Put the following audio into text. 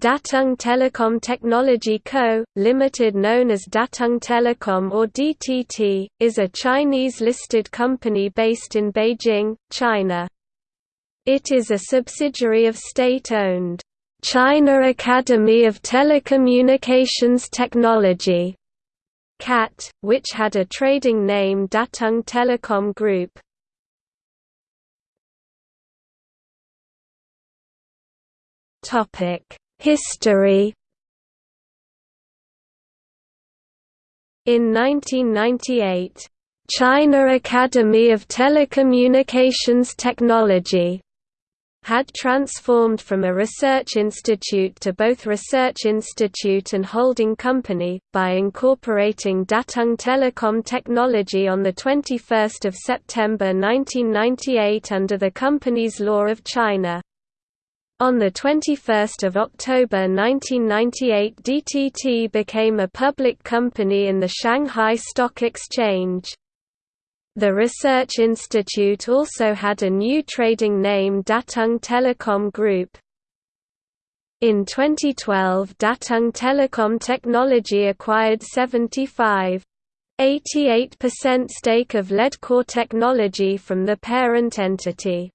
Datang Telecom Technology Co., Limited known as Datang Telecom or DTT, is a Chinese-listed company based in Beijing, China. It is a subsidiary of state-owned, "'China Academy of Telecommunications Technology' CAT, which had a trading name Datang Telecom Group. Topic History In 1998, China Academy of Telecommunications Technology had transformed from a research institute to both research institute and holding company, by incorporating Datang Telecom Technology on 21 September 1998 under the company's law of China. On 21 October 1998 DTT became a public company in the Shanghai Stock Exchange. The Research Institute also had a new trading name Datang Telecom Group. In 2012 Datang Telecom Technology acquired 75.88% stake of Leadcore Technology from the parent entity.